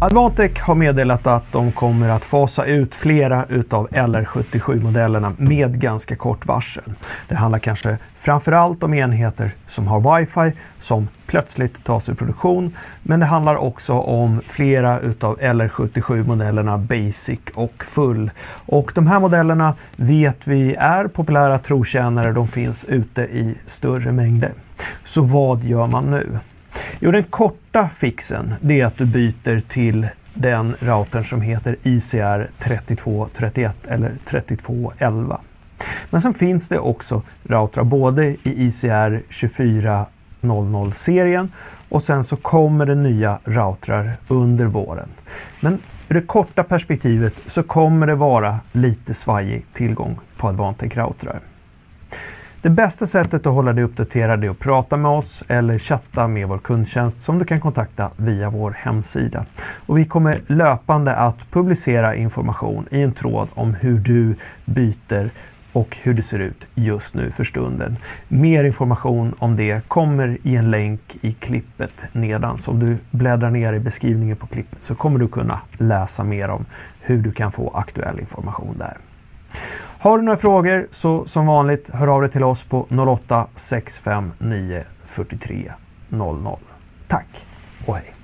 Advantech har meddelat att de kommer att fasa ut flera utav LR77-modellerna med ganska kort varsel. Det handlar kanske framförallt om enheter som har wifi som plötsligt tas ur produktion. Men det handlar också om flera utav LR77-modellerna Basic och Full. Och de här modellerna vet vi är populära trotjänare. De finns ute i större mängder. Så vad gör man nu? Jo, den korta fixen det är att du byter till den routern som heter ICR 3231 eller 3211. Men sen finns det också routrar både i ICR 2400-serien och sen så kommer det nya routrar under våren. Men i det korta perspektivet så kommer det vara lite svajig tillgång på Advantech routrar. Det bästa sättet att hålla dig uppdaterad är att prata med oss eller chatta med vår kundtjänst som du kan kontakta via vår hemsida. Och vi kommer löpande att publicera information i en tråd om hur du byter och hur det ser ut just nu för stunden. Mer information om det kommer i en länk i klippet nedan. Så om du bläddrar ner i beskrivningen på klippet så kommer du kunna läsa mer om hur du kan få aktuell information där. Har du några frågor så som vanligt hör av dig till oss på 08 659 43 00. Tack och hej!